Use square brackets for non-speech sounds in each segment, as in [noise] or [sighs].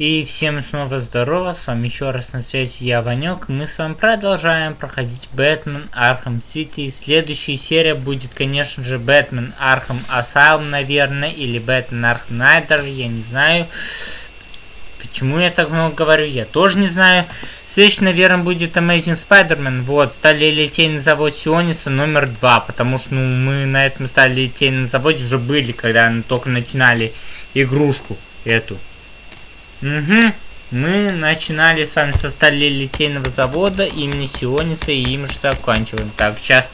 И всем снова здорово, с вами еще раз на связи я, Ванек, мы с вами продолжаем проходить Batman Arkham City. Следующая серия будет, конечно же, Batman Arkham Asylum, наверное, или Batman Arkham Knight, даже, я не знаю. Почему я так много говорю, я тоже не знаю. Следующий, наверное, будет Amazing Spider-Man. Вот, стали литейный завод Сиониса номер два, потому что, ну, мы на этом стали литейном заводе уже были, когда только начинали игрушку эту. Угу. Мы начинали с вами со стали литейного завода имени Сиониса и им же заканчиваем. Так, сейчас,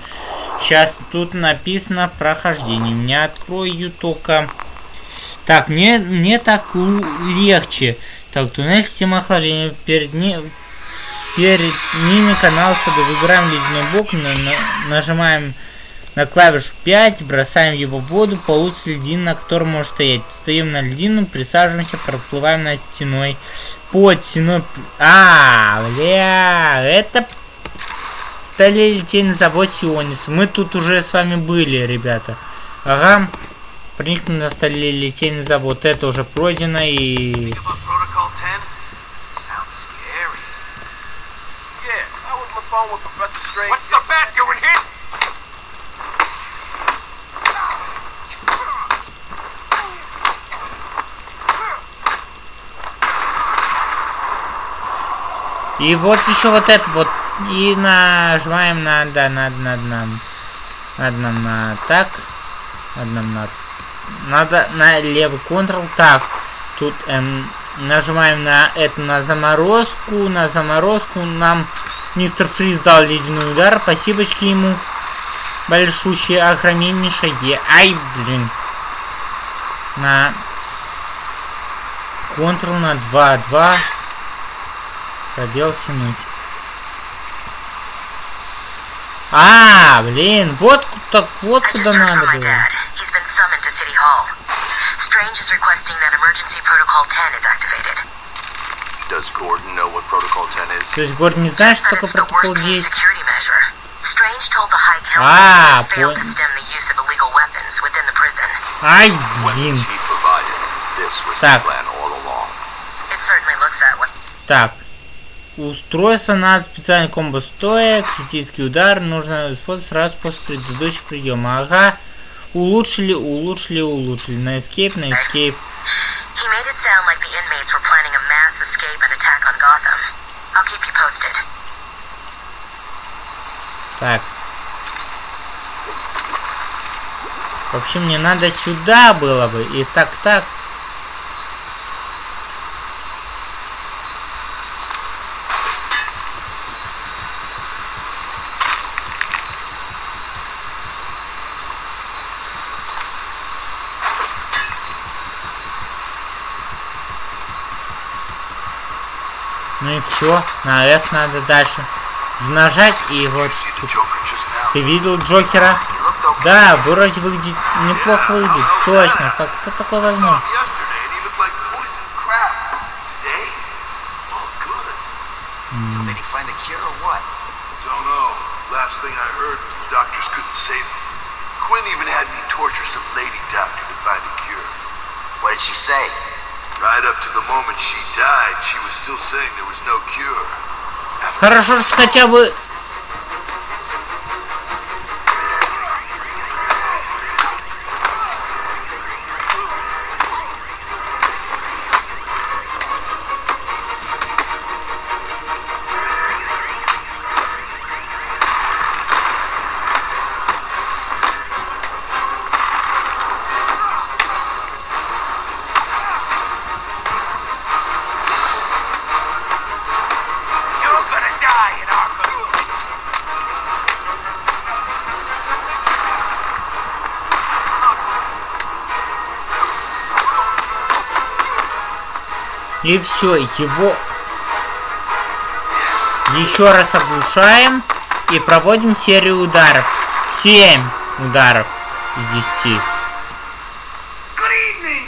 сейчас тут написано прохождение. Не открою только... Так, мне, мне так легче. Так, туннель системы охлаждения. Перед, не, перед ними канал сада. Выбираем ледяной бок, на, на, нажимаем на клавишу 5, бросаем его в воду, получится льдин, на котором может стоять. Встаем на льдину, присаживаемся, проплываем над стеной. Под стеной... А, бля, это... Стали лететь на завод Сионис. Мы тут уже с вами были, ребята. Ага. Проникнули на столе литейный завод. Это уже пройдено и... What's the bat doing here? И вот еще вот это вот. И нажимаем на, да, надо, надо нам. Надо нам на так. Надо нам на... Надо на левый контрол. Так, тут эм, нажимаем на это, на заморозку. На заморозку нам мистер Фриз дал ледяной удар. Спасибочки ему. Большущее, огромнейшее. Ай, блин. На... Контрол на 2, 2. Пробел тянуть. А, блин, вот так вот куда надо было. Strange is requesting that emergency protocol 10 is activated. Does Gordon know what protocol 10 is? То есть Гордон не знает, что такое протокол 10? Strange told the High Council а, that failed to stem the use of illegal weapons within the prison. Ай, блин. Так. It certainly looks that way. Так. Устройство на специальный комбо стоя, критический удар, нужно использовать сразу после предыдущего приема. Ага. Улучшили, улучшили, улучшили. На escape, на escape. Так. Вообще мне надо сюда было бы. И так, так. Все, на F надо дальше нажать и вот Ты видел Джокера? Да, вроде выглядит неплохо выглядит, точно. Как это такое возможно? Quinn even had me torture some lady doctor to find a cure. What did she say? Right up to the moment she died, she was still saying there was no cure. Хорошо, что хотя бы И все, его еще раз оглушаем и проводим серию ударов. 7 ударов из 10.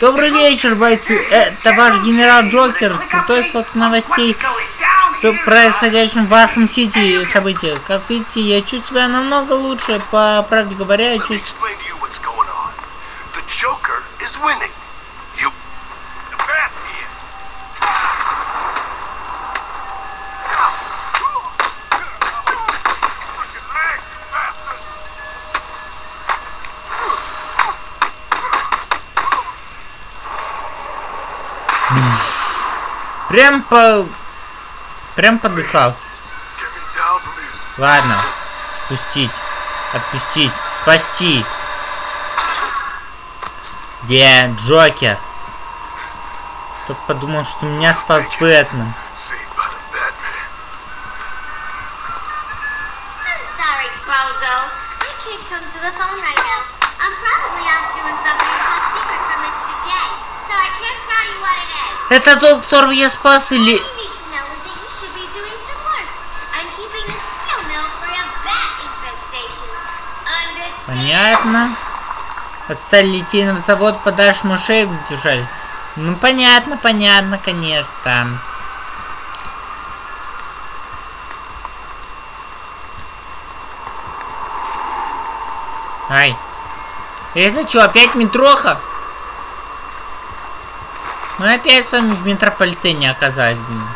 Добрый вечер, бойцы. Это ваш генерал Джокер с крутой свод новостей, что происходящем в Arkham City события. Как видите, я чувствую себя намного лучше. По правде говоря, я чувствую... Прям по... Прям подыхал. Ладно. Спустить. Отпустить. Спасти. Где Джокер? Кто подумал, что меня спас Бэтмен. Это тот, я спас или... Понятно. Отстали литейный завод, подашь мышей держали. Ну понятно, понятно, конечно. Ай. Это что, опять метроха? Мы опять с вами в метрополитене оказались, блин.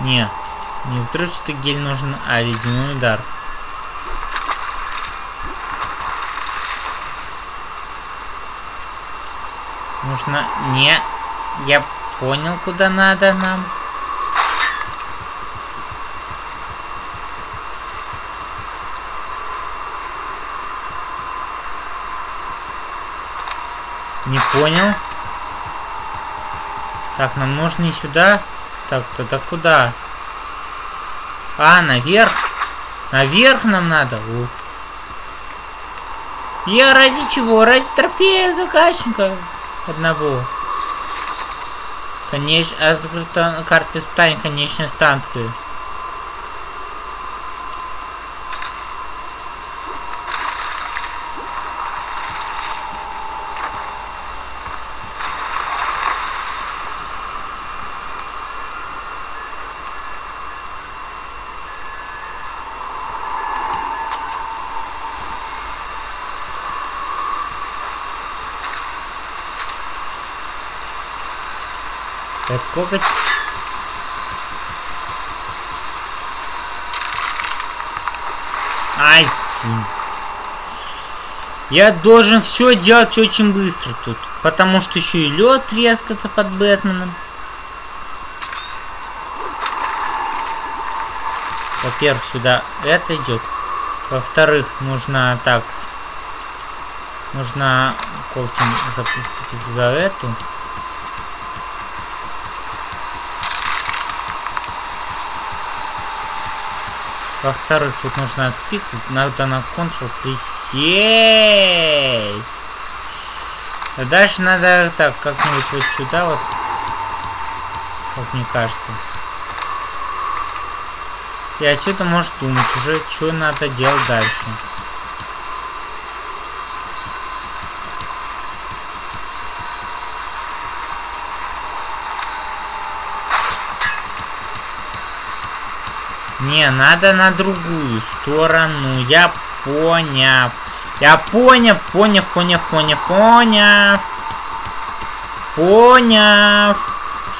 Не, не взрывчатый гель нужен, а ледяной удар. Нужно... Не... Я понял, куда надо нам. Не понял. Так, нам нужно и сюда. Так, тогда куда? А, наверх. Наверх нам надо. Ух. Я ради чего? Ради трофея заказчика одного. Конечно, открыта карта испытания конечной станции. Так, коготь. Ай! Я должен все делать очень быстро тут. Потому что еще и лед трескаться под Бэтменом. Во-первых, сюда это идет. Во-вторых, нужно так. Нужно когтем запустить за эту. Во-вторых, тут нужно отспиться, надо на Ctrl присесть. А дальше надо так, как-нибудь вот сюда вот. Как мне кажется. И отсюда может думать уже, что надо делать дальше. Не, надо на другую сторону. Я понял. Я понял, понял, понял, понял, понял. Понял.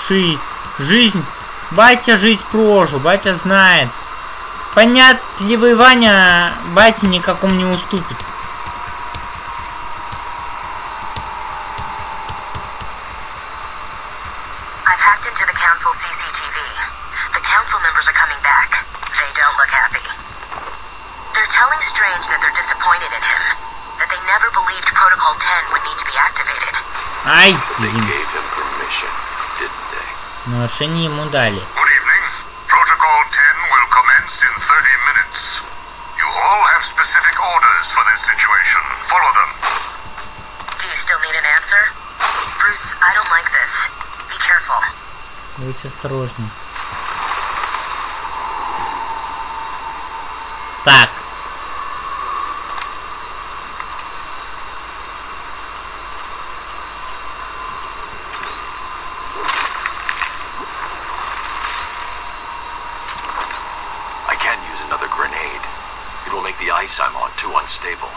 Ши. Жизнь. Батя жизнь прожил, батя знает. Понятливый Ваня батя никакому не уступит. I've hacked into the council CCTV. The council members are coming back. They don't look happy. They're telling Strange that they're disappointed in him, that they never believed Protocol 10 would need to be activated. Ай, They блин. gave him permission, didn't they? Нарушение ему дали. Good evening. Protocol 10 will commence in 30 minutes. You all have specific orders for this situation. Follow them. Do you still need an answer? Bruce, I don't like this. Be careful. Будь осторожней. Так. I can't use another grenade. It will make the ice I'm on too unstable.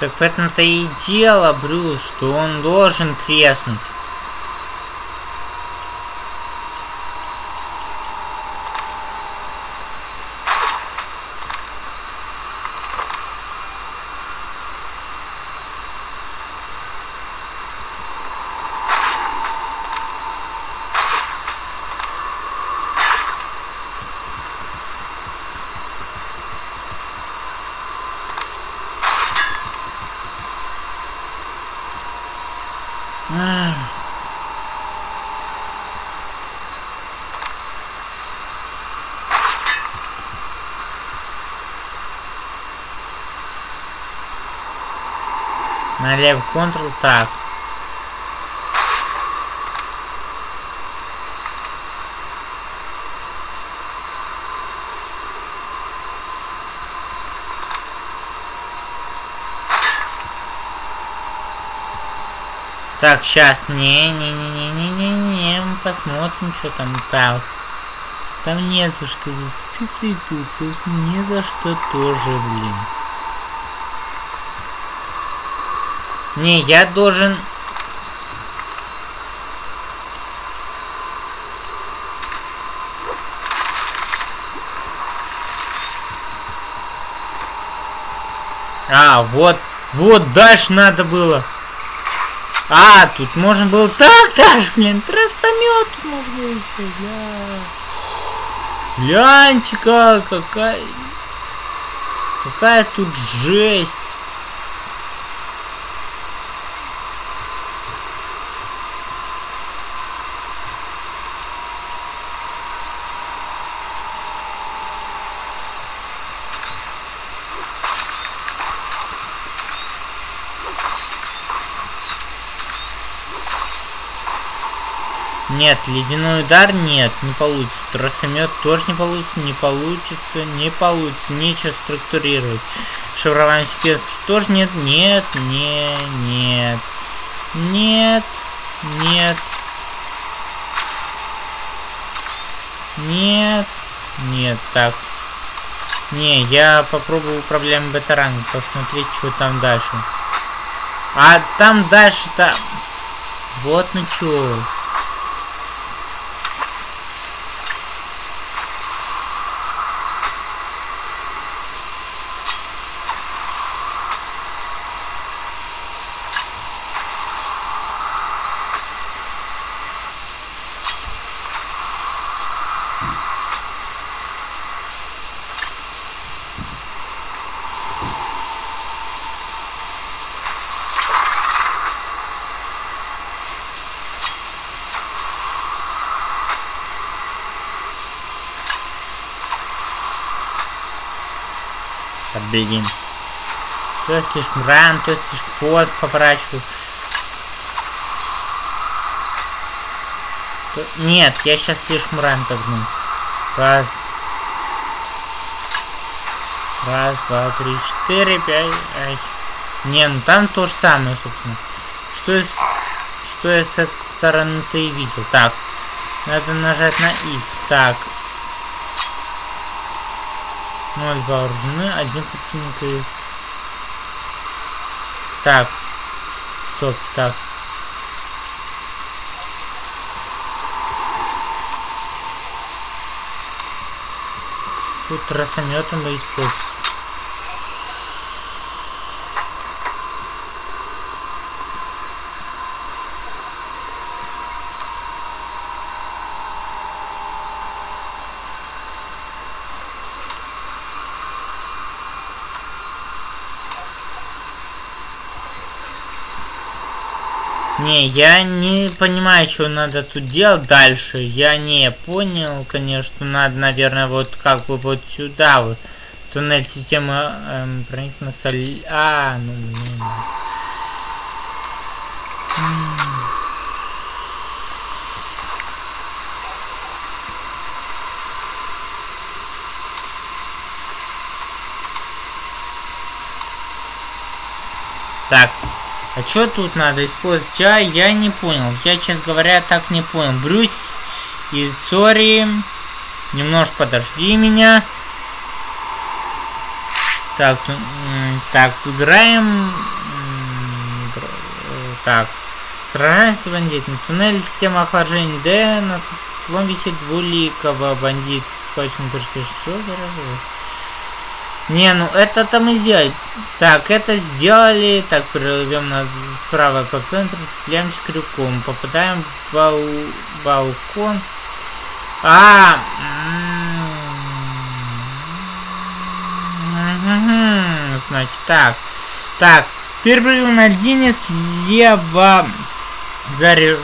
Так в этом-то и дело, Брюс, что он должен треснуть. Налево контрол, так. Так, сейчас, не-не-не-не-не-не, мы посмотрим, что там так. Там не за что зацепиться и тут, собственно, не за что тоже, блин. Не, я должен... А, вот, вот дальше надо было. А, тут можно было так даже, блин, тростомет можно еще, бля. Гляньте как, какая... Какая тут жесть. Нет, ледяной удар нет, не получится. Тросомет тоже не получится, не получится, не получится. Нечего структурировать. Шифрование секвенсов тоже нет, нет, не, нет, нет, нет, нет, нет, так. Не, я попробую проблемы бета-ранга, посмотреть, что там дальше. А там дальше-то... Вот ну чё. Бегим. То я слишком рано, то я слишком поздно поворачиваю. То... Нет, я сейчас слишком рано тогну. Раз. Раз, два, три, четыре, пять. Ай. Не, ну там то же самое, собственно. Что я, что я с этой стороны-то и видел. Так. Надо нажать на X. Так. 0 вооружены, один противник и... Так. Стоп, так. Тут тросометом бы использовать. Не, я не понимаю, что надо тут делать дальше. Я не понял, конечно, надо, наверное, вот как бы вот сюда вот. Туннель системы эм, соль... А, ну, блин. Так, а что тут надо использовать? А, я не понял. Я, честно говоря, так не понял. Брюс и сори. Немножко подожди меня. Так, Так, играем... Так. Сражаемся с бандитом. Туннель система охлаждения Д. На висит двуликого бандит. Схвачен перспектив. Что разговор? Не, ну это-то мы сделали. Так, это сделали. Так, прервем на справа по центру, цепляемся крюком. Попадаем в бал- балкон. А, значит, так. Так, первый на льдине слева заря...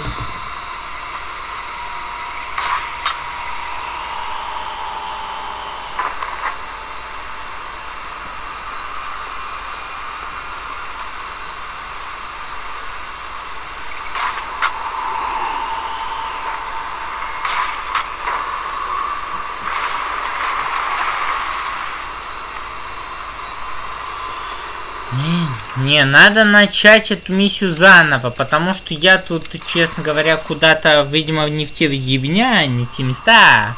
Не, надо начать эту миссию заново, потому что я тут, честно говоря, куда-то, видимо, не в те ебня, не в те места.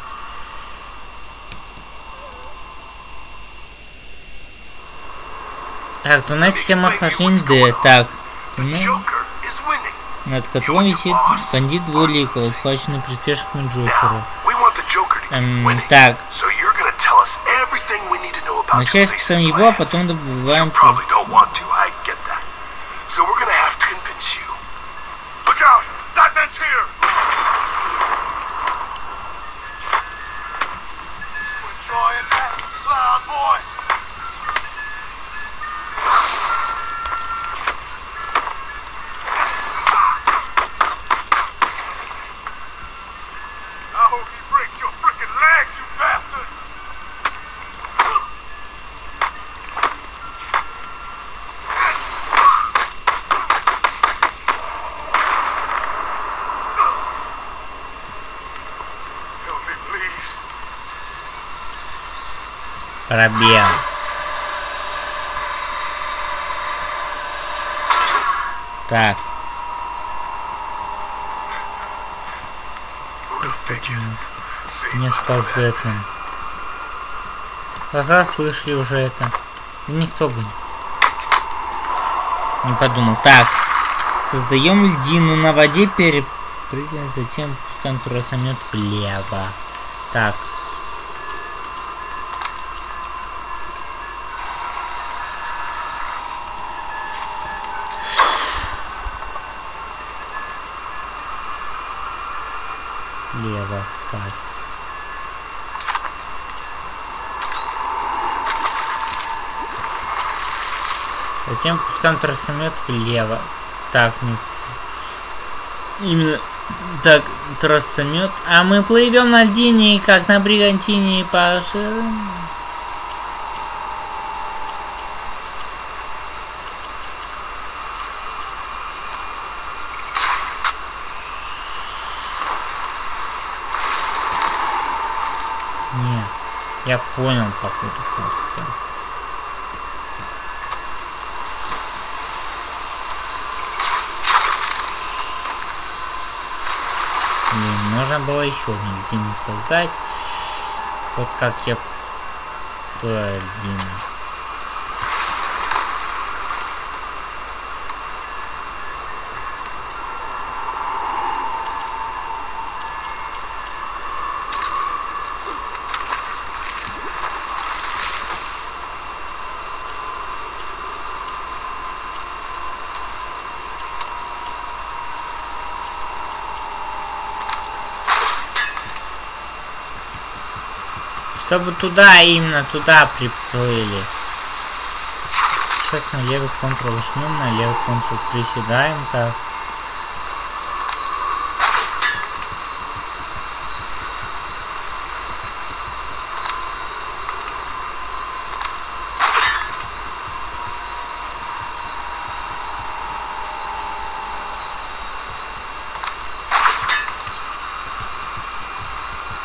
Так, туннель система охлаждения Д. Так. Над котлом висит бандит двуликого, схваченный приспешками Джокера. Эм, так, начать спасаем его, а потом добываем... So we're gonna have to convince you. Look out! That man's here! Пробел. Так, не спас. Бэтмен. Ага, слышали уже это. Никто бы не подумал. Так, создаем льдину на воде, перепрыгиваем, затем пускаем туросомет влево. Так. Лево, так. Пускаем тросомет влево. Так, не... Именно так, тросомет. А мы плывем на льдине, как на бригантине по ширам. Не, я понял, походу, как это. Блин, можно было еще одну льдину создать. Вот как я... Льдина. Чтобы туда, именно туда приплыли. Сейчас на левый контрол жмем, на левый контрол приседаем, так.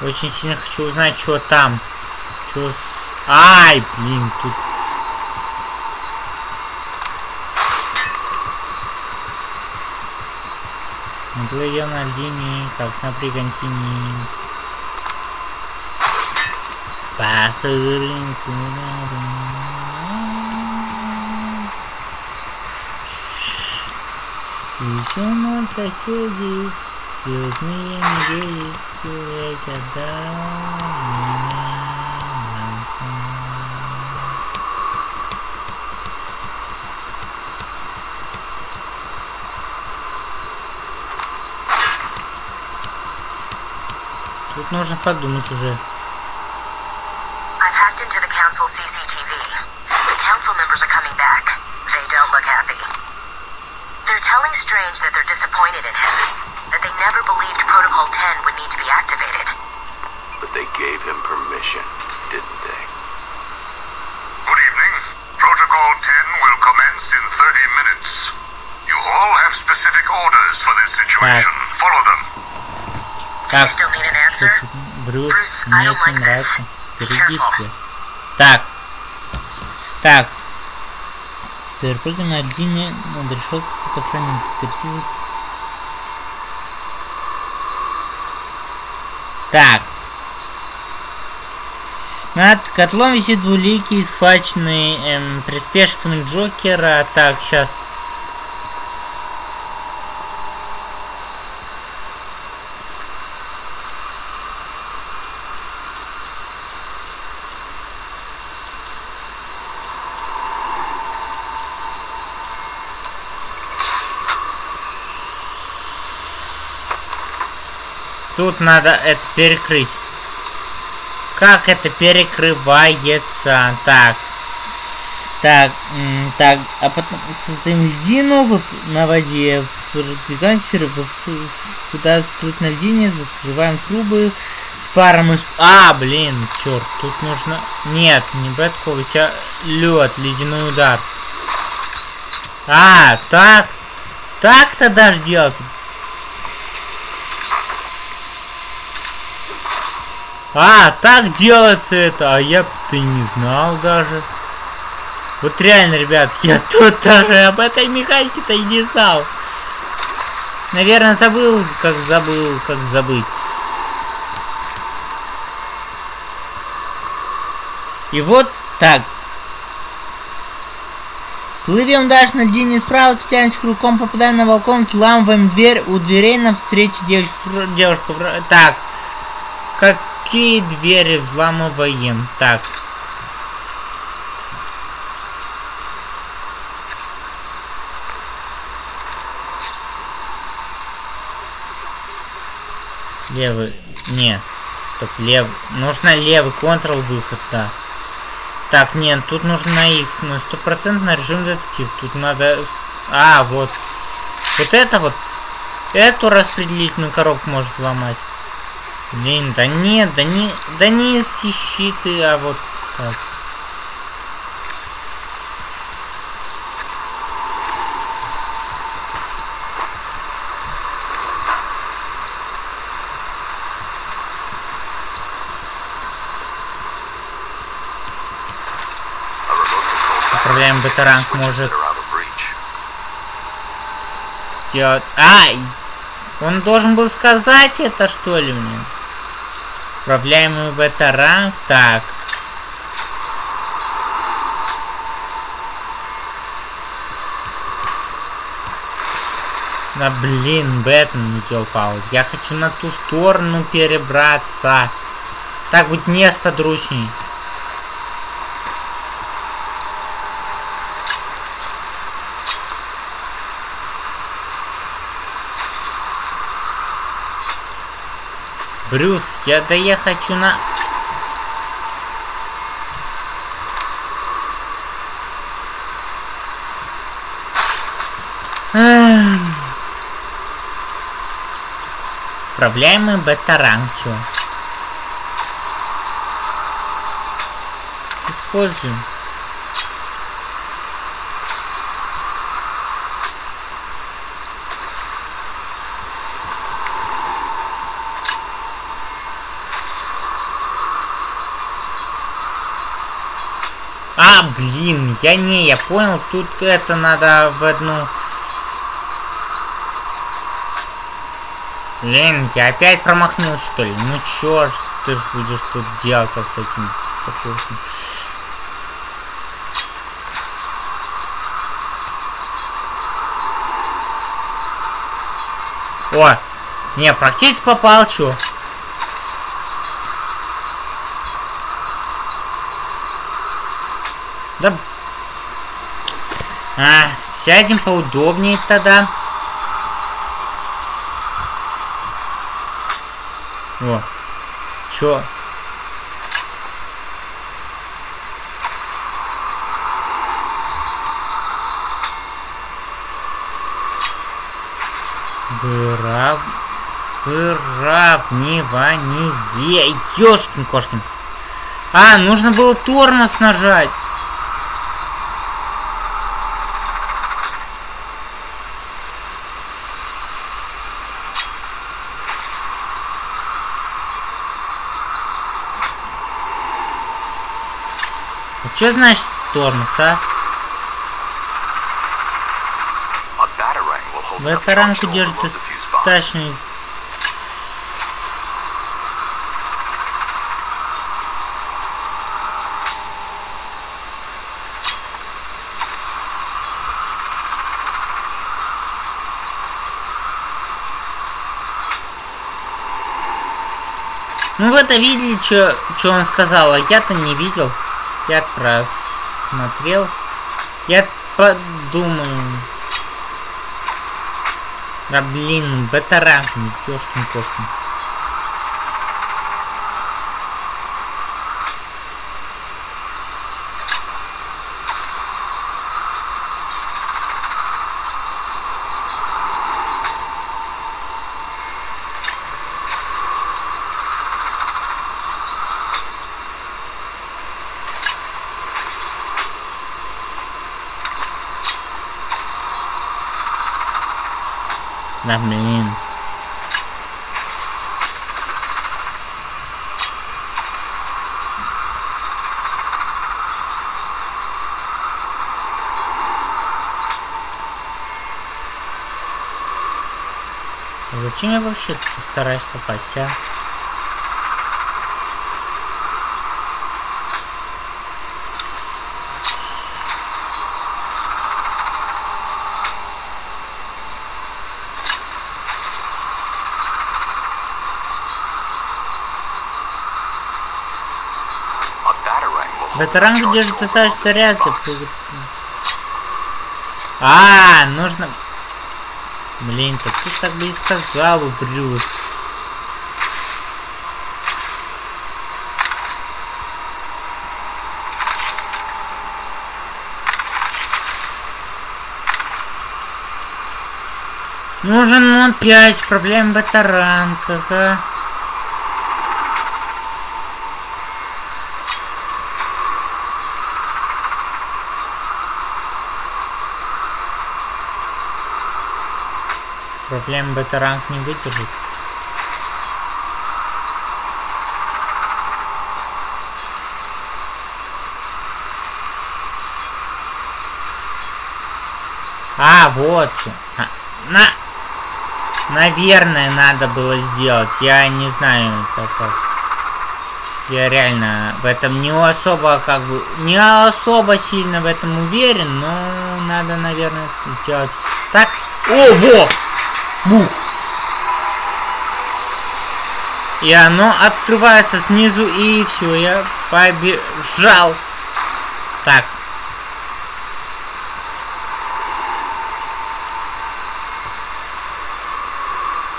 Очень сильно хочу узнать, что там. Чё с... Ай, блин, тут... Ну, мы плывем на льдине, как на пригонтине. Пасырин, И все мы соседи, звездные медведи, стереть отдал меня. нужно подумать уже. I've hacked into the council CCTV. The council members are coming back. They don't look happy. They're telling Strange that they're disappointed in him, that they never believed Protocol 10 would need to be activated. But they gave him permission, didn't they? Good evening. Protocol 10 will commence in 30 minutes. You all have specific orders for this situation. Follow them. Do Брюс, мне это like нравится. себе. Так. Так. Перепрыгивай на линии над решеткой. Перейти за- Так. Над котлом висит двуликий, схваченный эм, приспешками Джокера. Так, сейчас. Тут надо это перекрыть. Как это перекрывается? Так. Так, так, а потом создаем льдину на воде. Продвигаем в- куда всплыть на льдине, закрываем трубы с паром из... А, блин, черт, тут нужно... Нет, не бэткол, у лед, ледяной удар. А, так. Так-то даже делать. А, так делается это, а я ты не знал даже. Вот реально, ребят, [laughs] я тут даже об этой механике-то и не знал. Наверное, забыл, как забыл, как забыть. И вот так. Плывем дальше на льдине справа, цепляемся крюком, попадаем на балкон, взламываем дверь, у дверей навстречу девушка, вр- так. Какие двери взламываем? Так. Левый. Не. Стоп, левый. Нужно левый контрол выход, да. Так, нет, тут нужно на X, ну стопроцентно режим детектив. Тут надо. А, вот. Вот это вот. Эту распределительную коробку можешь взломать. Блин, да нет, да не, да не ищи ты, а вот так. Управляем бета-ранг может сделать... Ай! Он должен был сказать это, что ли, мне? Управляемый бета-ранг. Так. Да блин, Бэтмен не Я хочу на ту сторону перебраться. Так будет не сподручней. Брюс, я да я хочу на... Управляемый бета-ранг, чё? Используем. А, блин, я не, я понял, тут это надо в одну... Блин, я опять промахнулся, что ли? Ну чё ж ты ж будешь тут делать-то с этим покурсом? О! Не, практически попал, чё? Да... А, сядем поудобнее тогда. О. Чё? Вырав... Выравнивание. Ёшкин кошкин. А, нужно было тормоз нажать. Что значит тормоз, а? To держит overload the fuse box. достаточно Ну видели, что он сказал, а я-то не видел. Я просмотрел. Я подумаю. Да блин, бета-ранг, ёшкин Да блин. Зачем я вообще стараюсь попасть, а? Charge держит достаточно overload the ряд. fuse box. А, нужно... Блин, так ты так бы и сказал, Брюс. Нужен ну, опять проблем батаранках, а. Проблем бета-ранг не выдержит. А, вот. А, на... Наверное, надо было сделать. Я не знаю, как. Я реально в этом не особо, как бы, не особо сильно в этом уверен, но надо, наверное, сделать так. О, во! Бух! И оно открывается снизу, и все, я побежал. Так.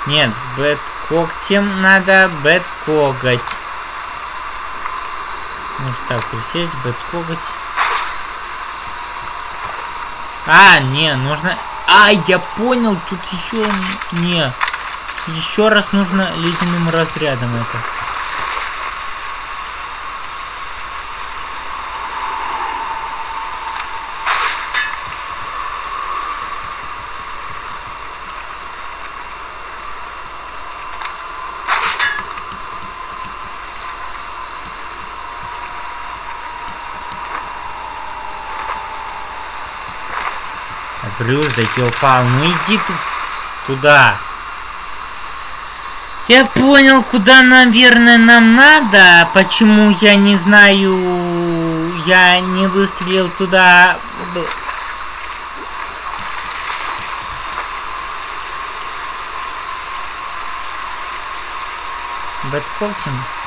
Нет, бэт когтем надо бэт коготь. Может так, присесть, бэт коготь. А, не, нужно... А, я понял, тут еще... Не. Еще раз нужно ледяным разрядом это. одеждой, Килфан. Ну иди ты туда. Я понял, куда, наверное, нам надо. А почему я не знаю... Я не выстрелил туда... Бэтколтинг.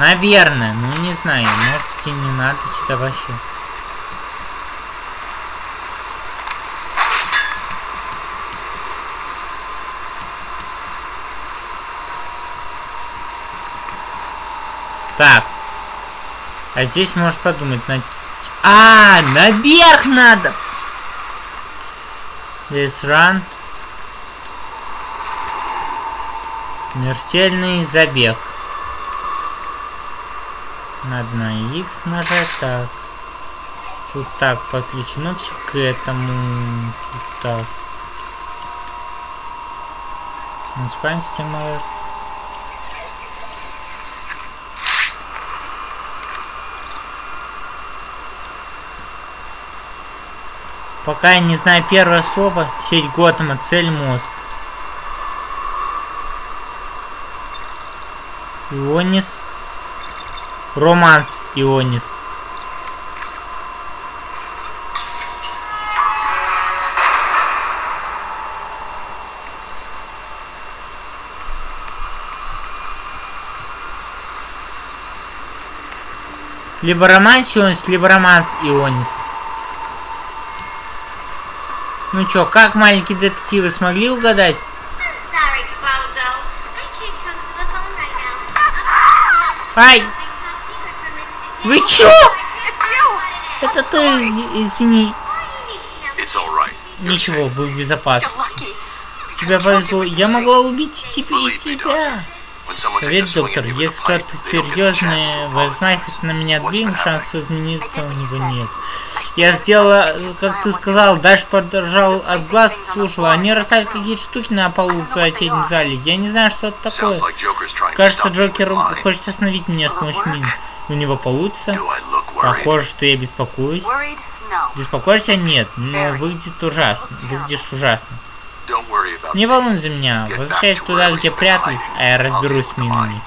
Наверное, ну не знаю, может и не надо сюда вообще. Так. А здесь можешь подумать на... А, наверх надо! Здесь ран. Смертельный забег. Надо на X нажать так. Тут так подключено все к этому. Тут так. Муниципальная система. Пока я не знаю первое слово, сеть Готэма, цель мозг. Ионис. Романс Ионис. Либо романс Ионис, либо романс Ионис. Ну чё, как маленькие детективы смогли угадать? Sorry, Bozo. Вы чё? Это ты, извини. Right. Ничего, вы в безопасности. Тебе повезло. Я могла убить тебя, и тебя. Поверь, доктор, если что-то серьезное возьмет на меня What's двин, been шанс измениться у него нет. I Я сделала, think как ты сказал, дальше подержал от глаз, слушала. Они расставили какие-то штуки на полу в соседнем зале. Я не знаю, что это такое. Кажется, Джокер хочет остановить меня с помощью мин. У него получится. Похоже, что я беспокоюсь. Беспокоишься? Нет, но выглядит ужасно. Выглядишь ужасно. Не волнуй за меня. Возвращайся туда, где прятались, а я разберусь с минами.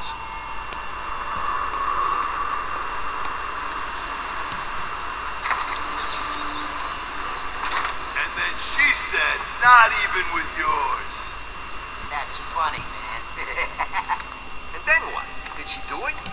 not even with yours. That's funny, man. And then what? Did she do it?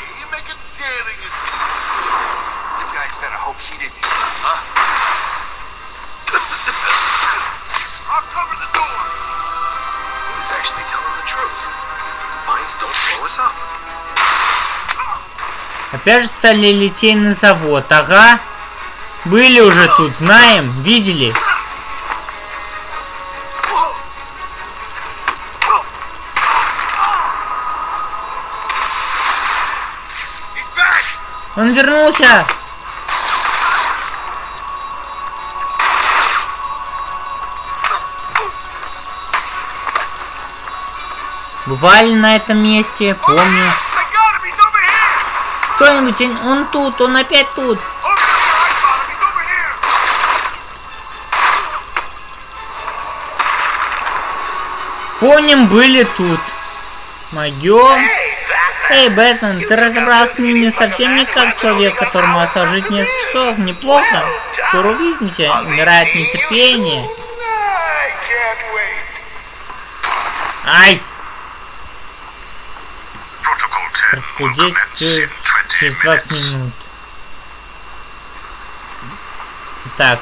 Daring escape. You guys better hope she didn't hear. Huh? I'll cover the door. Who's actually telling the truth? Mines don't blow us up. Опять же стали литейный завод. Ага. Были уже тут, знаем, видели. Он вернулся. Бывали на этом месте, помню. Кто-нибудь, он- тут, он опять тут. Помним, были тут. Могем. Эй, Бэтмен, ты разобрался с ними совсем не как человек, которому осталось жить несколько часов. Неплохо. Скоро увидимся. Умирает нетерпение. Ай! Protocol 10 Протокол 10 э, через 20 минут. Так.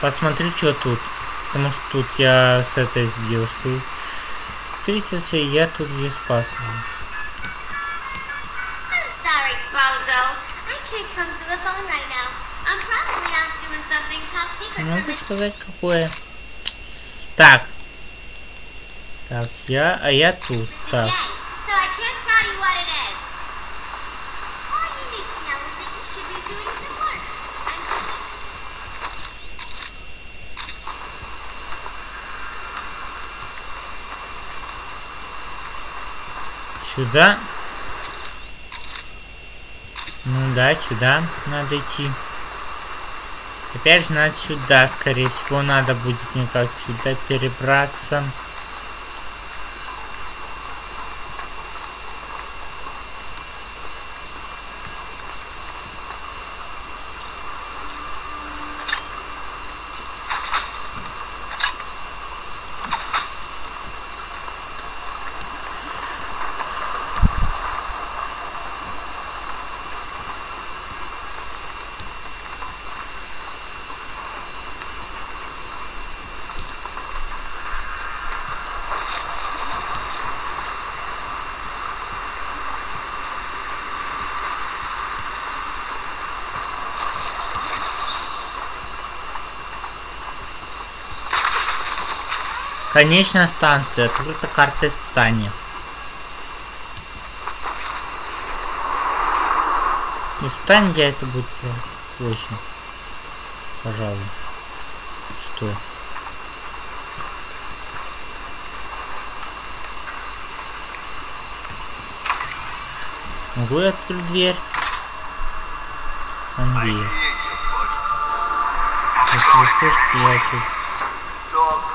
Посмотрю, что тут. Потому что тут я с этой девушкой встретился, и я тут ее спас. I'm sorry, Bozo. I can't come to the phone right now. I'm probably off doing something top secret Не from могу сказать, какое. Так. Так, я, а я тут. Так. So I can't tell you Сюда. Ну да, сюда надо идти. Опять же, надо сюда, скорее всего, надо будет мне как сюда перебраться. Конечная станция. Открыта карта испытания. Испытание я это будет позже. Пожалуй. Что? Могу я открыть дверь? Buddy. Если вы слышите, я чуть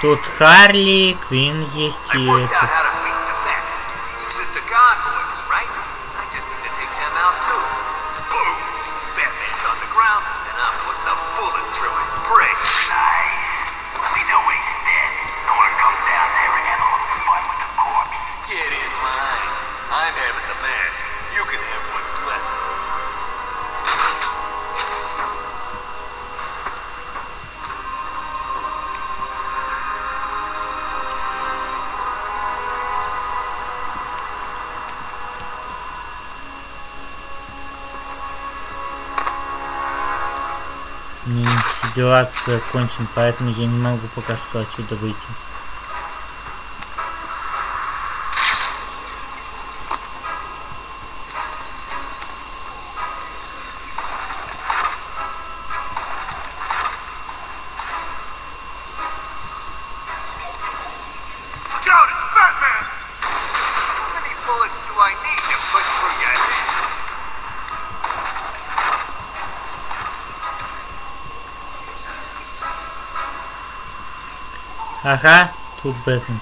Тут Харли, Квин есть и это. Дела закончены, поэтому я не могу пока что отсюда выйти. Ага, тут Бэтмен.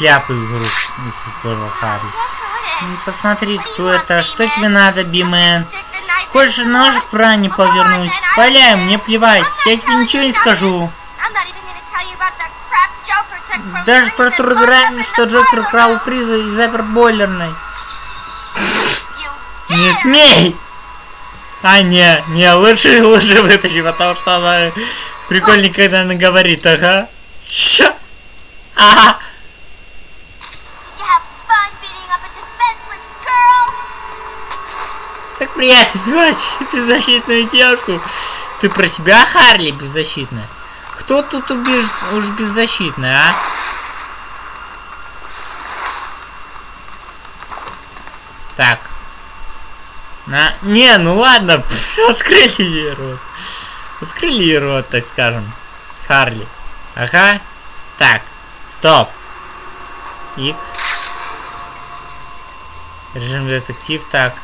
Вынем кляп из рук, из горла Харли. Ну, посмотри, кто это. Что тебе надо, Бимен? Хочешь ножик в ране повернуть? Валяй, мне плевать. Я тебе ничего не скажу. Даже про дрянь, что Джокер украл Фриза и запер бойлерной. Не смей! А, не, не, лучше, лучше вытащи, потому что она прикольнее, когда она говорит, ага. Ща. Ага. Так приятно звать [laughs] беззащитную девушку. Ты про себя, Харли, беззащитная? Кто тут убежит уж беззащитная, а? Так. На... Не, ну ладно, [laughs] открыли ей рот. Открыли ей рот, так скажем. Харли. Ага. Так. Стоп. X. Режим детектив. Так.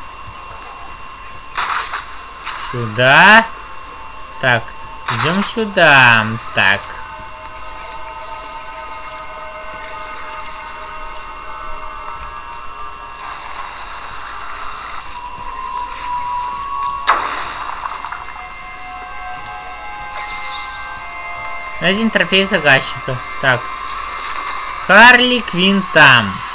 Сюда. Так. Идем сюда. Так. Один трофей заказчика. Так. Харли Квин там. А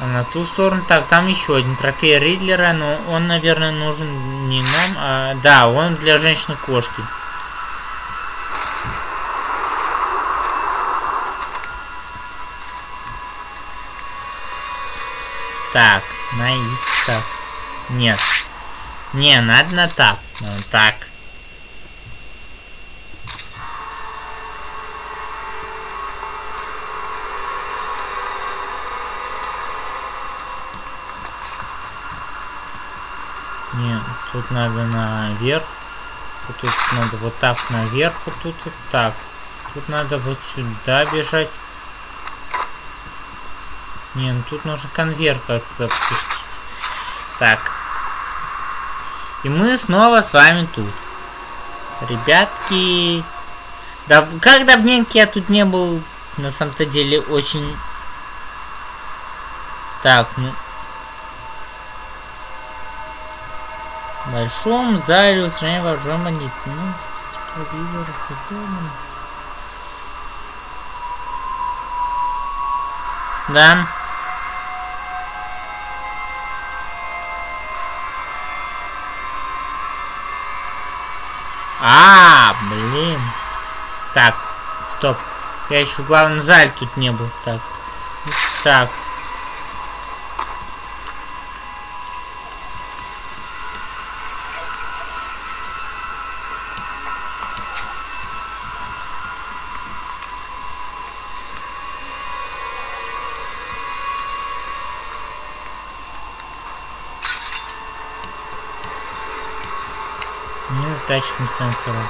на ту сторону. Так, там еще один трофей Ридлера, но он, наверное, нужен не нам, а... Да, он для женщины-кошки. Так, на и так. Нет. Не, надо на так. Ну, так. Не, тут надо наверх. Тут надо вот так наверх, вот тут вот так. Тут надо вот сюда бежать. Не, ну тут нужно конвейер как-то. Так. И мы снова с вами тут. Ребятки. Да, как давненько я тут не был, на самом-то деле, очень... Так, ну... Большом зале устранения вооружен бандит. Ну. Да. А, блин. Так, стоп. Я еще в главном зале тут не был. Так. Так. датчиком сенсора.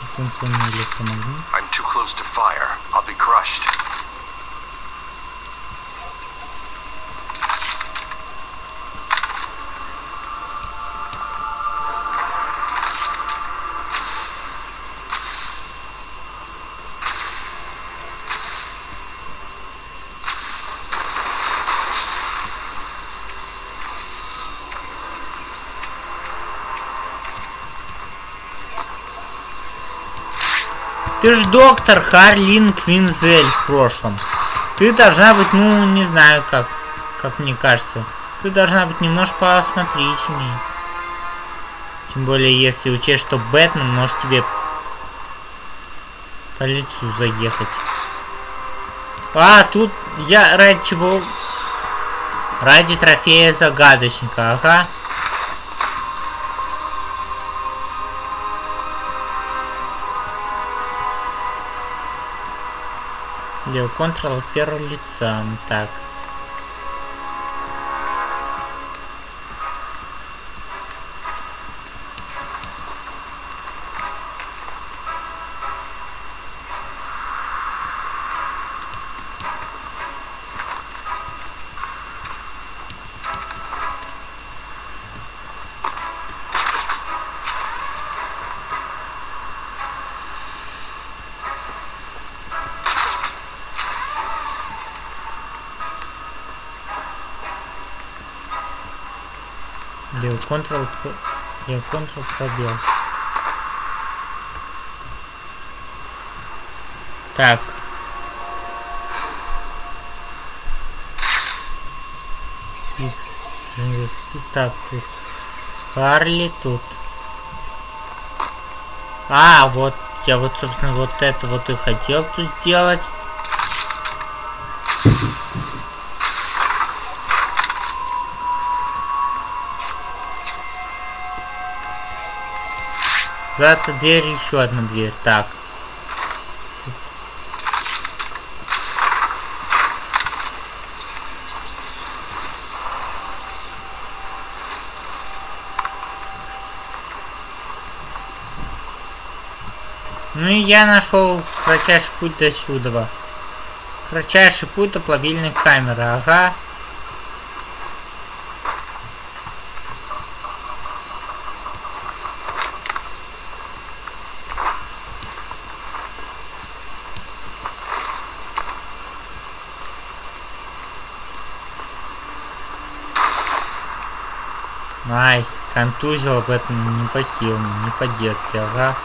Дистанционный электромагнит. I'm too close to fire. I'll be crushed. Ты ж доктор Харлин Квинзель в прошлом. Ты должна быть, ну, не знаю как, как мне кажется. Ты должна быть немножко осмотрительней. Тем более, если учесть, что Бэтмен может тебе по лицу заехать. А, тут я ради чего? Ради трофея загадочника, ага. Левый контрол первого лица. Так. Левый контрол, левый контрол пробел. Так. X. Так, тут. Харли тут. А, вот, я вот, собственно, вот это вот и хотел тут сделать. За этой дверью еще одна дверь. Так. Ну и я нашел кратчайший путь до сюда. Кратчайший путь до плавильной камеры, ага. Ай. Контузил об этом не по-хилому, не по-детски, ага.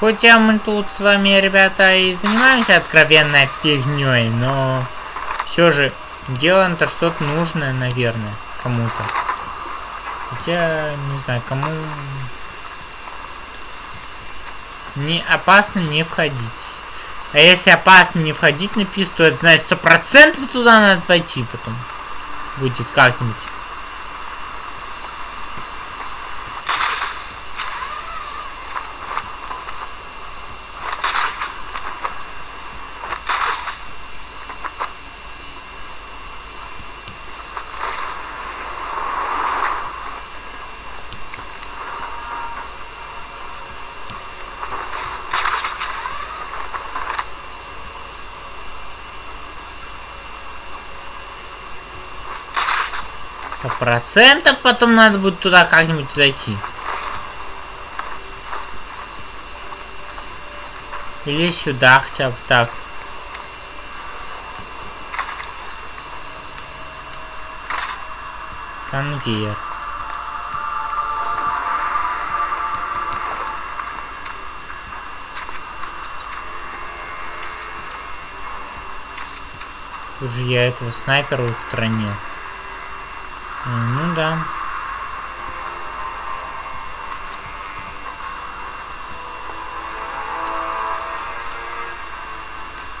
Хотя мы тут с вами, ребята, и занимаемся откровенной фигней, но все же делаем-то что-то нужное, наверное, кому-то. Хотя, не знаю, кому... Не опасно не входить. А если опасно не входить на писту, то это значит сто процентов туда надо войти потом. Будет как-нибудь. Процентов потом надо будет туда как-нибудь зайти. Или сюда хотя бы так. Конвейер. Уже я этого снайпера устранил. Ну да.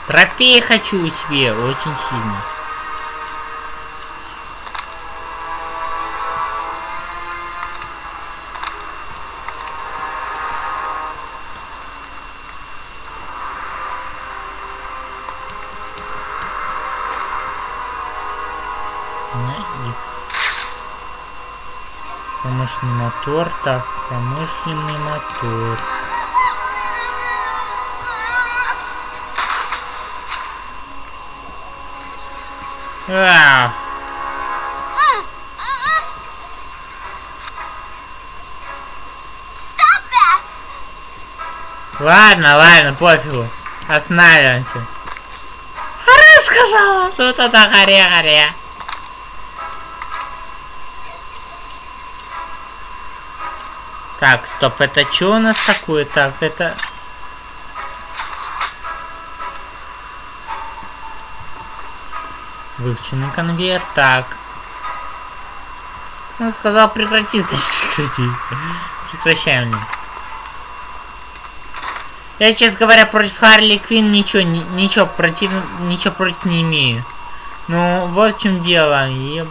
Трофей хочу себе очень сильно. Мотор, так, промышленный мотор. А, ладно, ладно, пофигу. Останавливаемся. Харе сказала, тут это харе-харе. Так, стоп, это что у нас такое? Так, это... Выученный конвейер, так. Он сказал прекрати, значит прекрати. Прекращаем. Лин. Я, честно говоря, против Харли Квин ничего, ни- ничего против, ничего против не имею. Ну, вот в чем дело. И...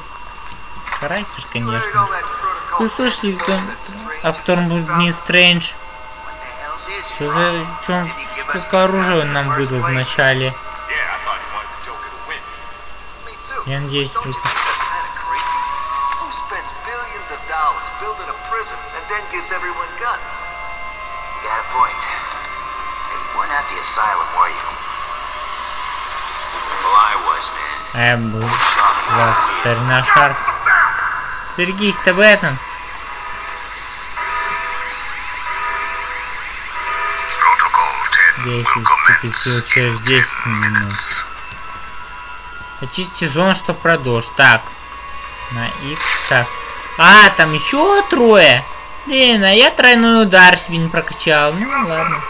Характер, конечно. Вы слышали, кто, о котором был Мисс Стрэндж? Что за... Чё, сколько оружия он нам выдал в начале? Yeah, I thought you wanted the Joker to win. Я надеюсь, Don't you Джокер. think that's kind of crazy? Protocol 10 Действие вступит в силу через 10 минут. Очистите зону, что продолжь. Так. На X. Так. А, там еще трое. Блин, а я тройной удар себе не прокачал. Ну ладно.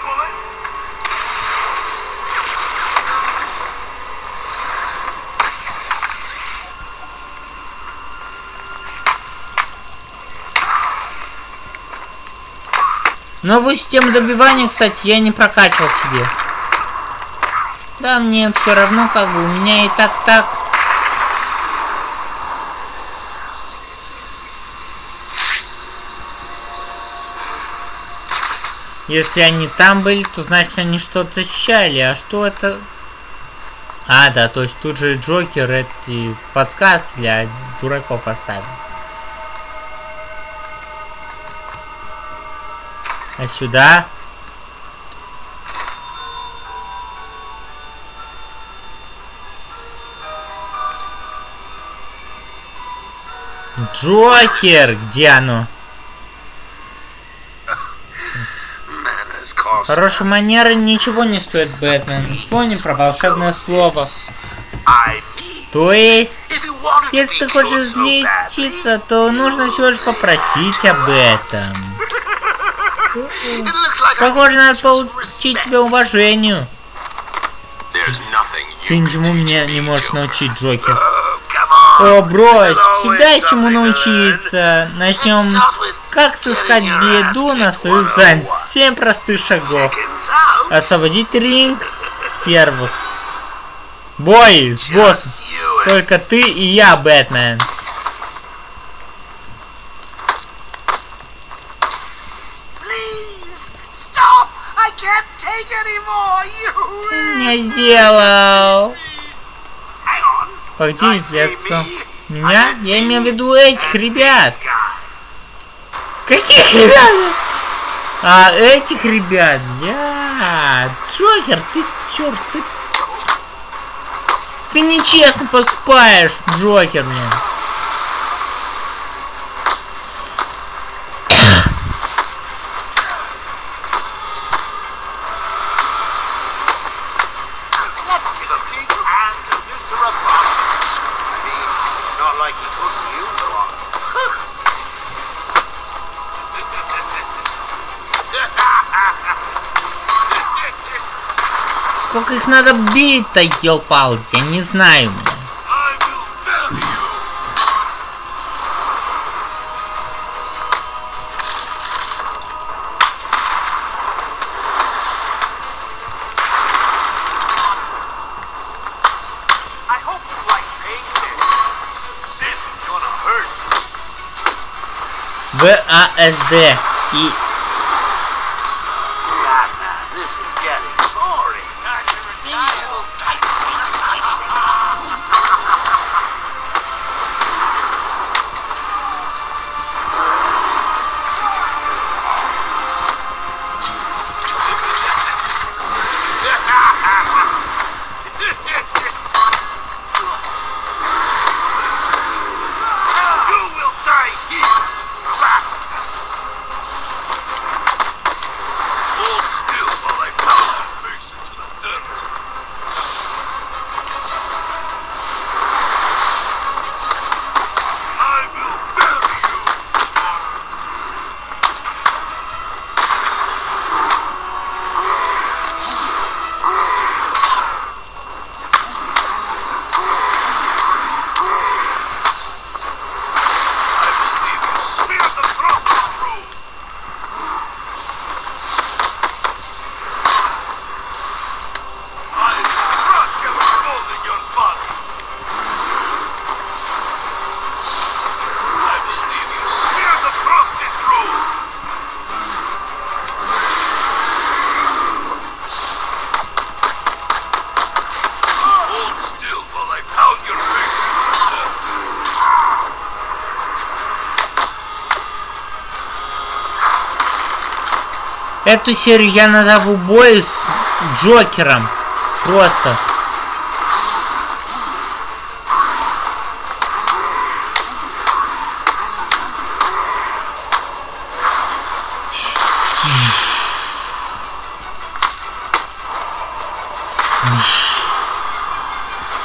Новую систему добивания, кстати, я не прокачивал себе. Да, мне все равно, как бы, у меня и так так. Если они там были, то значит они что-то защищали. А что это? А, да, то есть тут же Джокер эти подсказки для дураков оставил. А сюда? Джокер, где оно? Хорошие манеры ничего не стоят, Бэтмен. Вспомни про волшебное слово. То есть, если ты хочешь излечиться, то нужно всего лишь попросить об этом. Похоже, надо получить тебе уважению. Ты ничему меня не можешь научить, Джокер. Oh. О, брось, всегда есть чему научиться. Начнем как сыскать беду на свою 101. задницу. Семь простых шагов. Освободить ринг первых. Бой с боссом. Только ты и я, Бэтмен. Please stop! I can't take anymore. You Не сделал. Погоди, я сказал. Меня? Я имею в виду этих ребят. Каких ребят? А, этих ребят. Я. Джокер, ты черт, ты... Ты нечестно поступаешь, Джокер, блин. Надо бить-то, елпалки, я не знаю, блин. I Эту серию я назову бой с Джокером. Просто.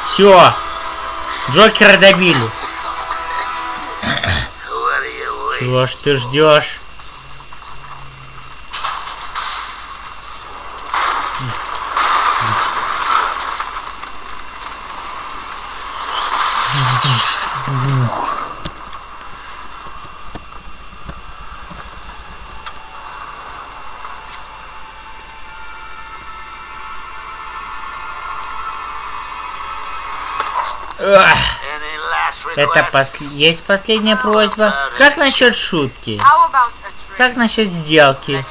Все. Джокера добили. Чего ж ты ждешь? Это пос... есть последняя просьба. Как насчет шутки? Как насчет сделки?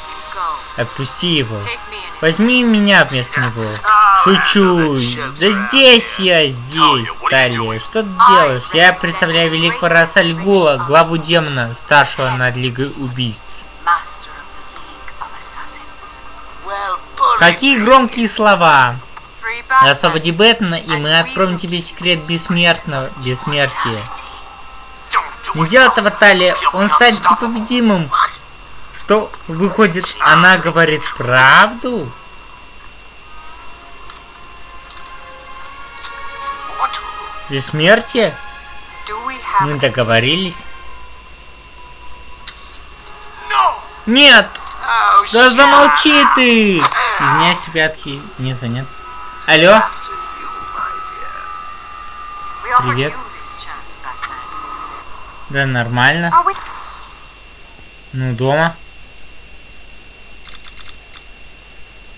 Отпусти его. Возьми меня вместо него. Шучу. Да здесь я, здесь, Талия. Что ты делаешь? Я представляю великого Раса Альгула, главу демона, старшего над Лигой Убийств. Какие громкие слова. Освободи Бэтмена, и мы откроем тебе секрет бессмертного бессмертия. Не делай этого, Талия, он станет непобедимым. Что, выходит, она говорит правду? Бессмертие? Мы договорились? Нет! Oh, Да замолчи ты! Извиняюсь, ребятки, не занят. Алло? Привет. Да нормально. We? Ну, дома.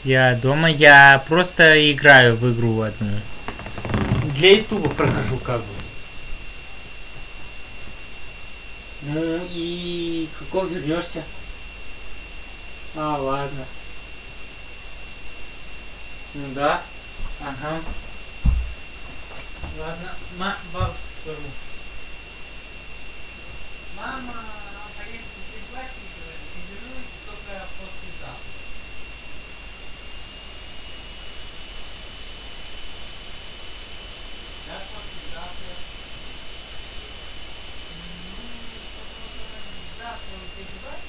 Я дома, я просто играю в игру одну. Для ютуба прохожу как бы. Ну и какого вернешься? А, ладно. Ну да. Ага. Ладно, ма, бабушку скажу. Мама, поедет в классе, говорит, и вернусь только послезавтра. Да, послезавтра. Ну, завтра у тебя девайс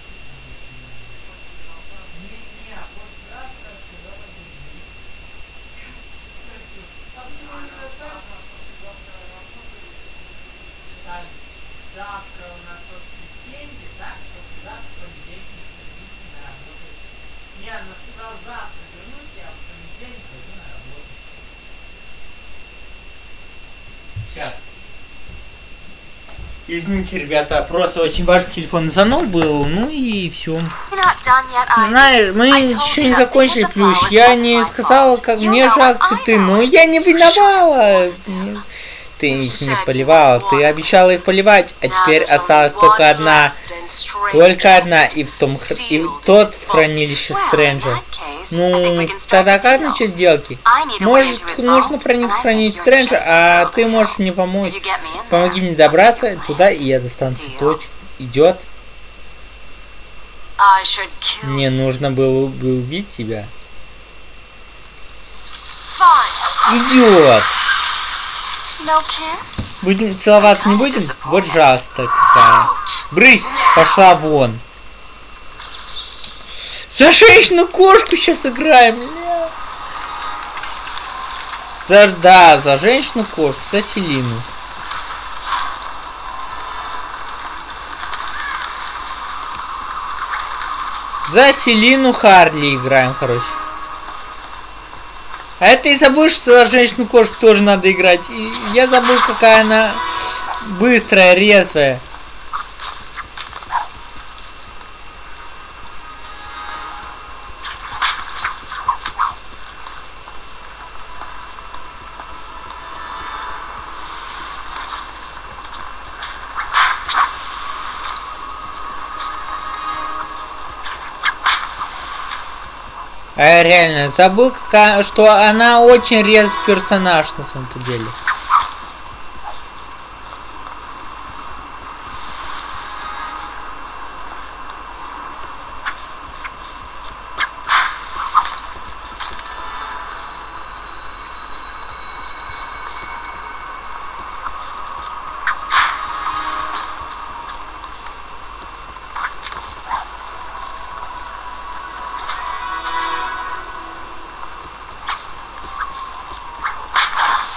Не, не, а послезавтра сказала вернусь. Спросил, а почему именно так? Так, завтра у нас воскресенье, так? Послезавтра понедельник, действительно работает. Не, она сказала завтра вернусь, я в понедельник пойду на работу. Сейчас. Извините, ребята, просто очень важный телефонный звонок был, ну и все. Знаешь, мы еще не закончили плюс. Я не сказала, как мне жалко цветы, но я не виновала. Ты их не поливала, ты обещала их поливать, а теперь осталась только одна. Только одна, и в том и в тот в хранилище Стрэнджа. Ну, тогда как насчет сделки? Может, нужно проникнуть в хранилище Стрэнджа, а ты можешь мне помочь. Помоги мне добраться туда, и я достану цветочек. Идет. Мне нужно было бы убить тебя. Идиот! Будем целоваться, не будем? Вот жалость-то какая. Брысь! Пошла вон. За женщину кошку сейчас играем. ля. За, да, за женщину кошку, за Селину. За Селину Харли играем, короче. А это и забыл, что за женщину кошку тоже надо играть. И я забыл, какая она быстрая, резвая. А реально забыл, что она очень резвый персонаж на самом-то деле.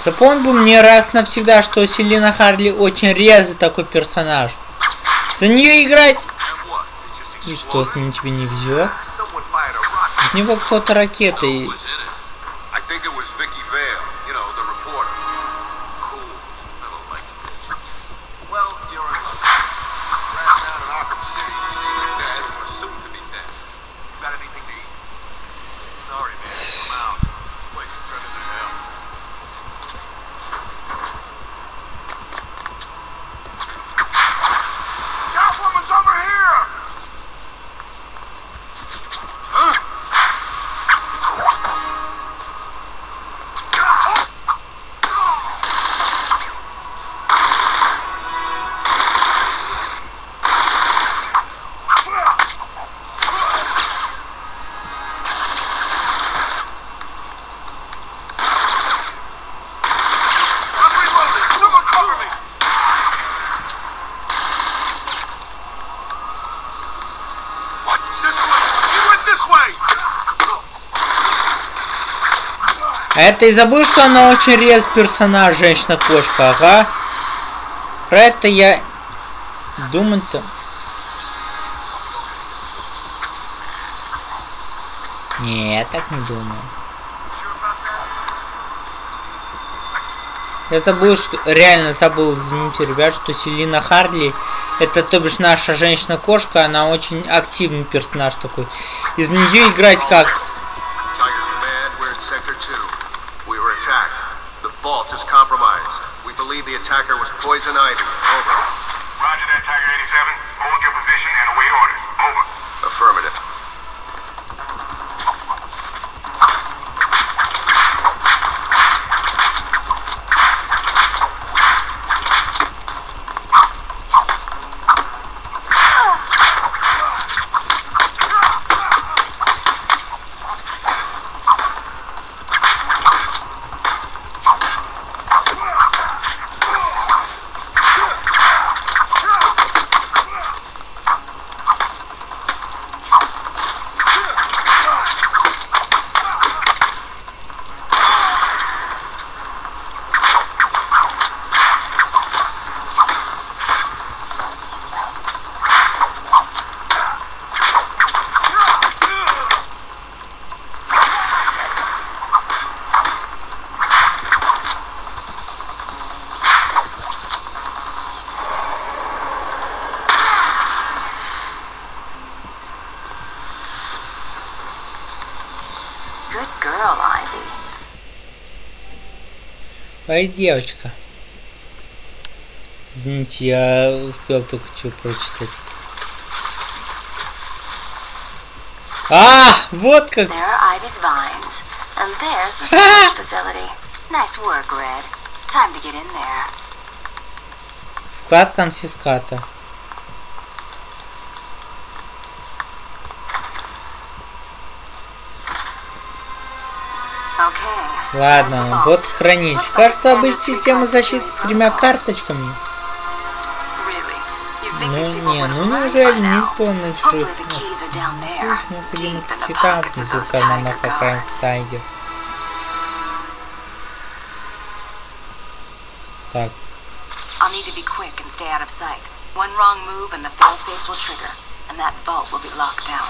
Запомни бы мне раз навсегда, что Селина Харли очень резвый такой персонаж. За нее играть... И что, с ним тебе не везет? От него кто-то ракетой... это и забыл, что она очень рез персонаж, женщина-кошка, ага. Про это я думать-то... Не, я так не думаю. Я забыл, что... Реально забыл, извините, ребят, что Селина Харли, это, то бишь, наша женщина-кошка, она очень активный персонаж такой. Из нее играть как? Ай, девочка. Извините, я успел только что прочитать. А, вот как. There are [laughs] Ладно, вот хранилище. Кажется, обычная система защиты с тремя карточками. Ну не, ну неужели никто на чужих. Пусть необходимо ключи там внизу охраны guards. Тайгер. Так, I'll need to be quick and stay out of sight. One wrong move and the fail-safes will trigger, and that vault will be locked down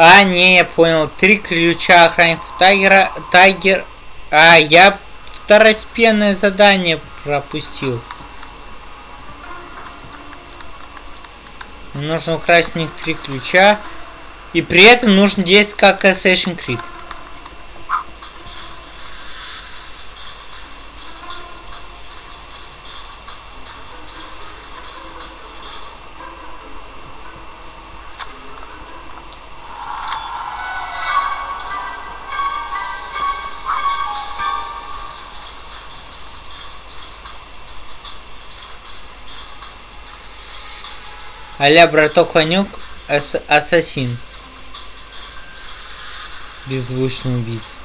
А, не, я понял. Три ключа охранников Тайгера. Тайгер. А, я второстепенное задание пропустил. Нужно украсть у них три ключа. И при этом нужно действовать как Assassin's Creed. Аля браток Ванюк, ас- ассасин. Беззвучный убийца.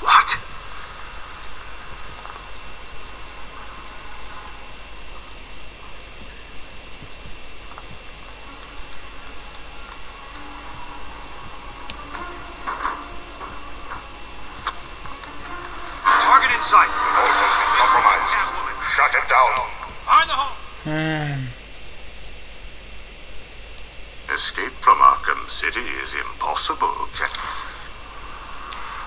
What? Target in sight. The vault has been compromised. Shut it down. Find the hole. М, Escape from Arkham City is impossible. Ca-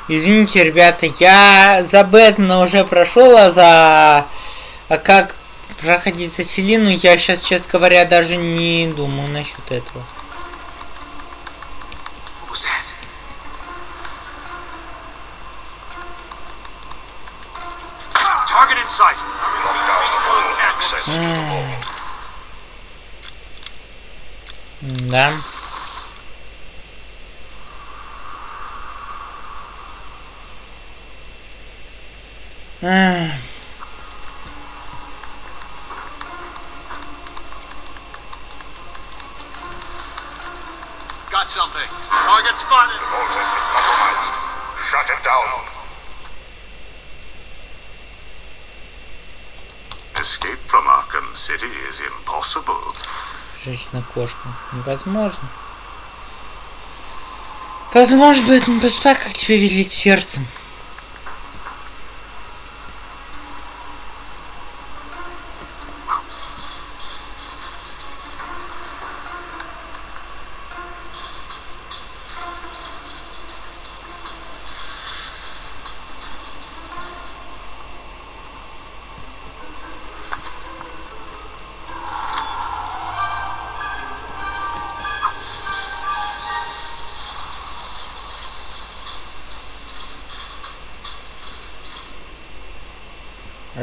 Извините, ребята, я за Бэтмена уже прошел, а за... А как проходить за Селину, я сейчас, честно говоря, даже не думаю насчет этого. Женщина-кошка. Невозможно. Возможно, Бэтмен, поступай, как тебе велит сердцем.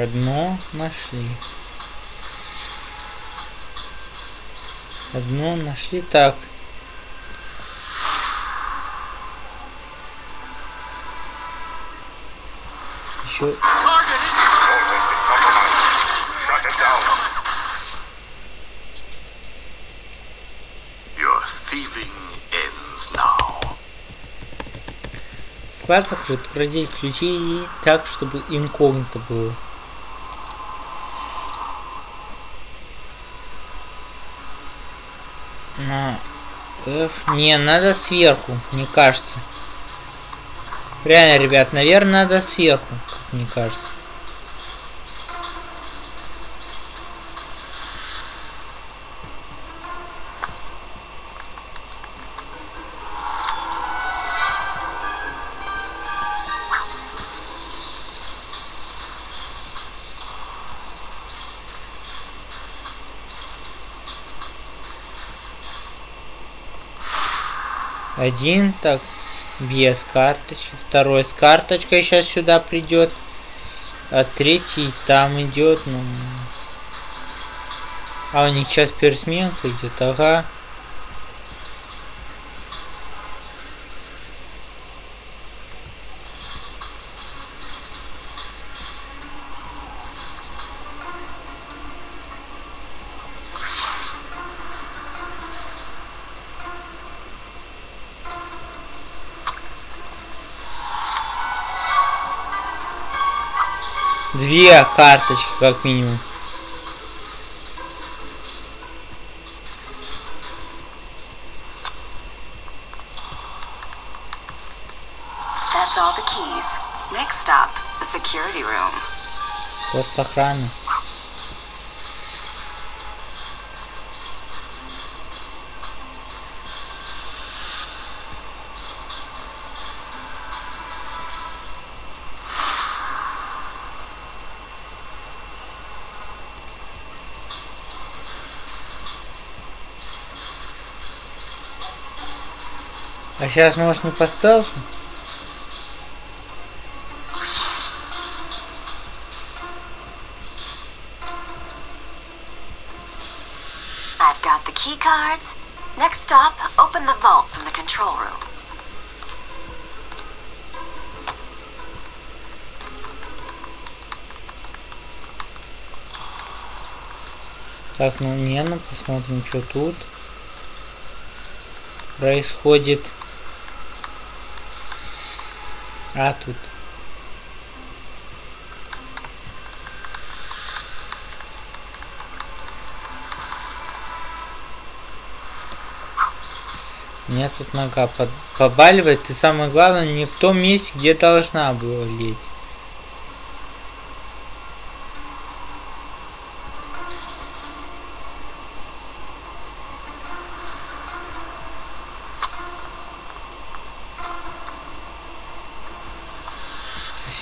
Одно нашли. Одно нашли так. Еще склад закрыт. Укради ключи так, чтобы инкогнито было. На F. Не, надо сверху, мне кажется. Реально, ребят, наверное, надо сверху, мне кажется. Один, так, без карточки. Второй с карточкой сейчас сюда придет. А третий там идет, ну... А у них сейчас пересменка идет, ага. Две карточки, как минимум. That's all the keys. Next stop, the security room. Пост охраны. А сейчас может не по стелсу? I've got the key cards. Next stop, open the vault from the control room. Так, ну не, ну посмотрим, что тут происходит. А тут. Мне тут нога под- побаливает, и самое главное, не в том месте, где должна была лечь.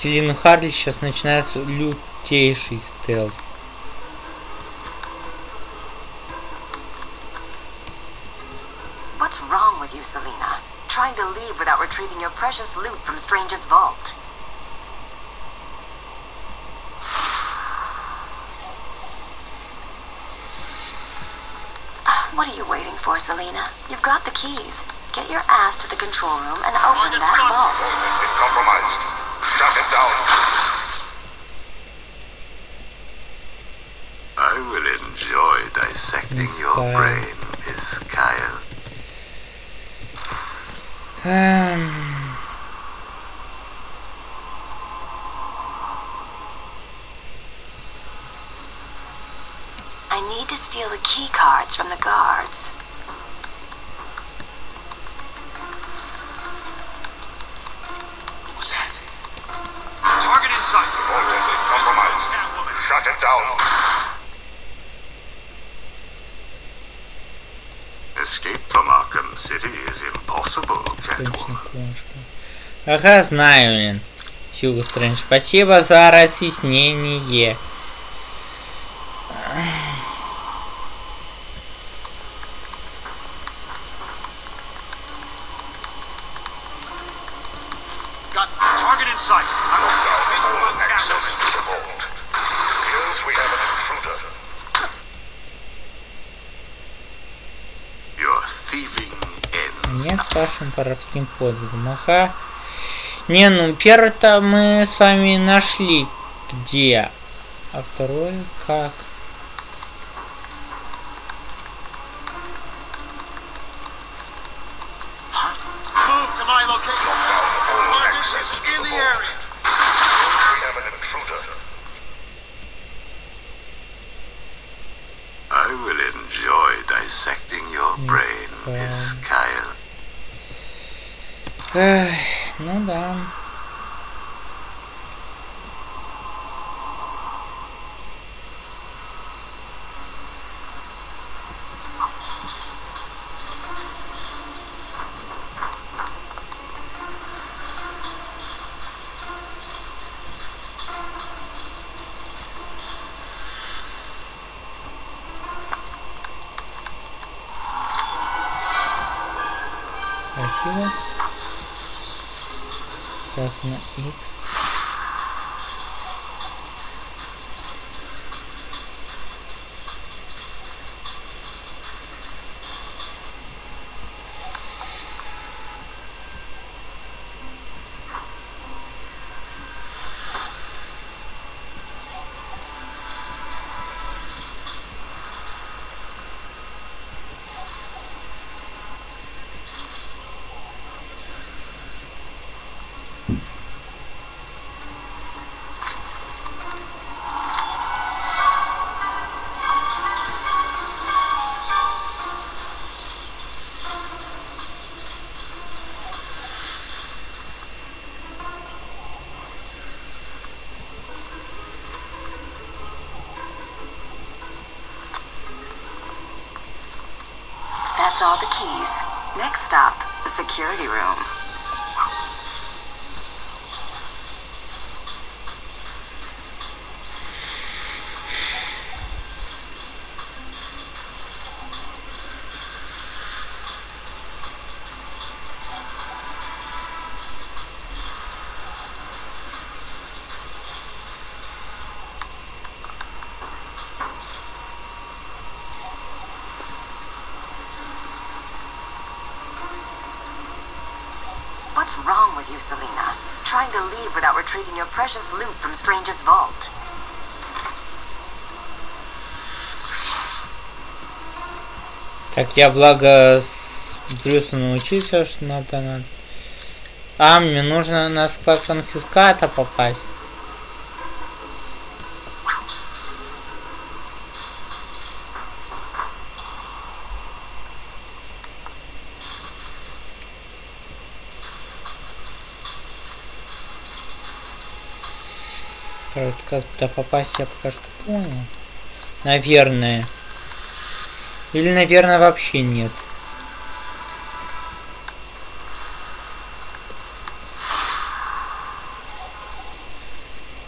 С Селину Харли сейчас начинается лютейший стелс. What's wrong with you, Selena? Trying to leave without retrieving your precious loot from Strange's vault. [sighs] Ah, What are you waiting for, Selena? You've got the keys. Get your ass to the control room and open Target that spotted. vault. Vault has been compromised. shut it down. I will enjoy dissecting Miss your brain, Miss Kyle. Um. I need to steal the key cards from the guard. Escape from Arkham City is impossible. Ага, знаю, блин. Хьюго Стрэндж. Спасибо за разъяснение. Воровским подвигом. Ага. Не, ну первый-то мы с вами нашли где. А второй как? All the keys. Next stop, the security room. Precious loot from Strange's vault. Так, я благо с Брюсом научился, что надо. А, мне нужно на склад конфиската попасть. Как туда попасть я пока что понял. Наверное. Или, наверное, вообще нет.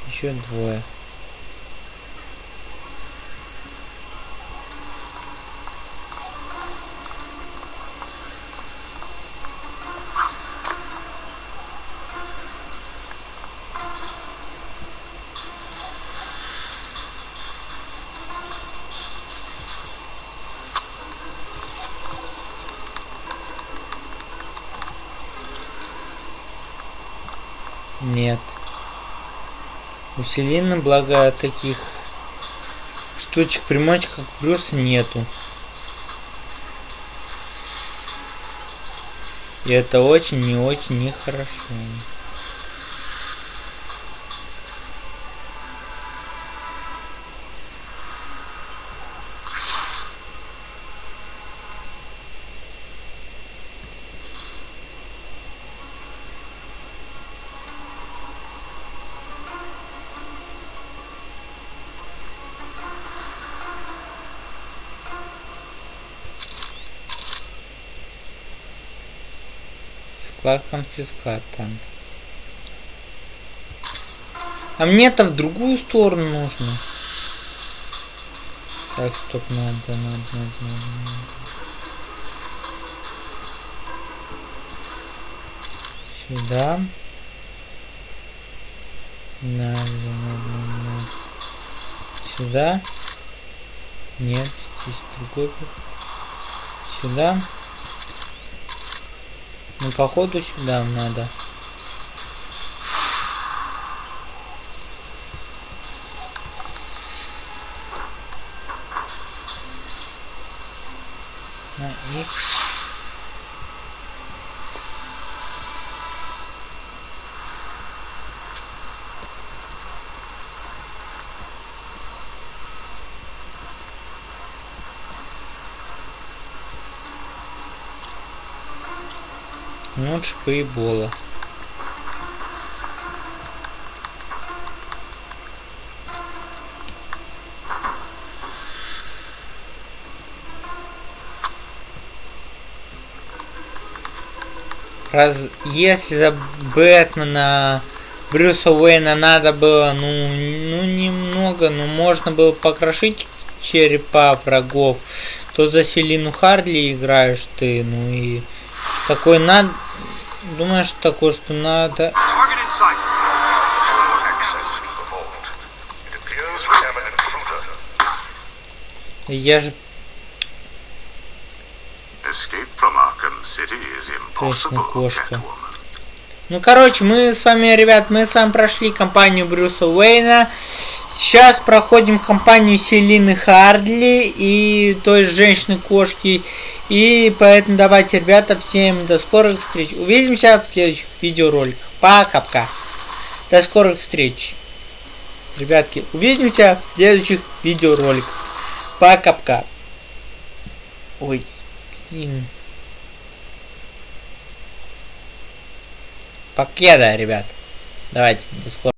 Еще двое. Усиленно благо таких штучек примачек как плюс нету. И это очень и очень нехорошо. хорошо. Склад конфиската. А мне-то в другую сторону нужно. Так, стоп, надо, надо, надо, надо. Сюда. Надо, надо, надо. Сюда. Нет, здесь другой. Сюда. Ну, походу, сюда надо. На X. Ну, вот шипы и бола. Раз если за Бэтмена Брюса Уэйна надо было, ну, ну немного, ну можно было покрошить черепа врагов, то за Селину Харли играешь ты, ну и такой надо, думаешь такой, что надо, я же impossible, кошка. Ну, короче, мы с вами, ребят, мы с вами прошли компанию Брюса Уэйна. Сейчас проходим компанию Селины Хардли и той же женщины-кошки. И поэтому давайте, ребята, всем до скорых встреч. Увидимся в следующих видеороликах. Пока-пока. До скорых встреч. Ребятки, увидимся в следующих видеороликах. Пока-пока. Ой, блин. Покеда, ребят. Давайте, до скорого.